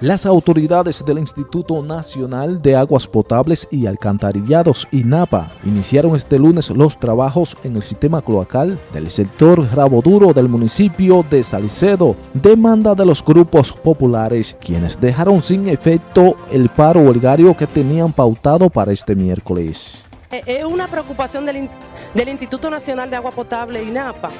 Las autoridades del Instituto Nacional de Aguas Potables y Alcantarillados, INAPA, iniciaron este lunes los trabajos en el sistema cloacal del sector Raboduro del municipio de Salicedo, demanda de los grupos populares, quienes dejaron sin efecto el paro huelgario que tenían pautado para este miércoles. Eh, es una preocupación del, del Instituto Nacional de Agua Potable, INAPA,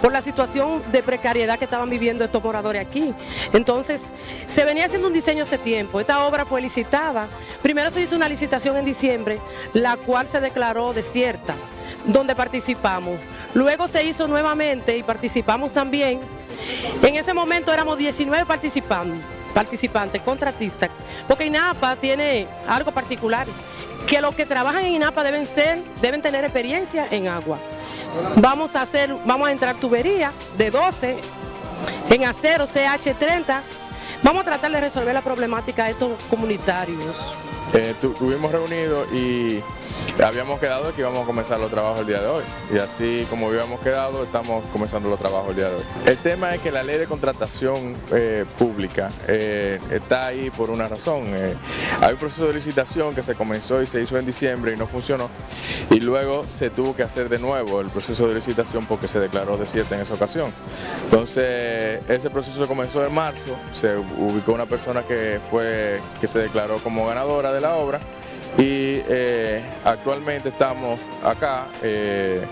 por la situación de precariedad que estaban viviendo estos moradores aquí. Entonces, se venía haciendo un diseño hace tiempo, esta obra fue licitada, primero se hizo una licitación en diciembre, la cual se declaró desierta, donde participamos. Luego se hizo nuevamente y participamos también. En ese momento éramos 19 participantes, participantes, contratistas, porque INAPA tiene algo particular, que los que trabajan en INAPA deben ser, deben tener experiencia en agua. Vamos a hacer, vamos a entrar tubería de 12 en acero CH30. Vamos a tratar de resolver la problemática de estos comunitarios. Eh, tuvimos reunido y habíamos quedado que íbamos a comenzar los trabajos el día de hoy y así como habíamos quedado estamos comenzando los trabajos el día de hoy. El tema es que la ley de contratación eh, pública eh, está ahí por una razón. Eh, hay un proceso de licitación que se comenzó y se hizo en diciembre y no funcionó y luego se tuvo que hacer de nuevo el proceso de licitación porque se declaró desierta en esa ocasión. Entonces ese proceso comenzó en marzo, se ubicó una persona que, fue, que se declaró como ganadora de la obra y eh, actualmente estamos acá eh,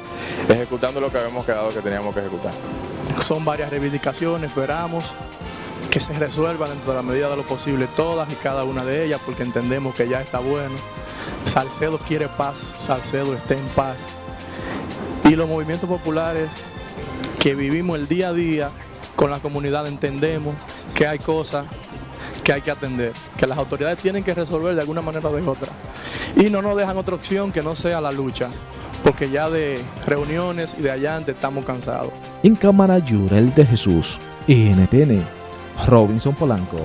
ejecutando lo que habíamos quedado que teníamos que ejecutar. Son varias reivindicaciones, esperamos que se resuelvan dentro de la medida de lo posible todas y cada una de ellas porque entendemos que ya está bueno. Salcedo quiere paz, Salcedo está en paz. Y los movimientos populares que vivimos el día a día con la comunidad entendemos que hay cosas que hay que atender, que las autoridades tienen que resolver de alguna manera o de otra. Y no nos dejan otra opción que no sea la lucha, porque ya de reuniones y de allá estamos cansados. En cámara Yurel de Jesús, NTN, Robinson Polanco.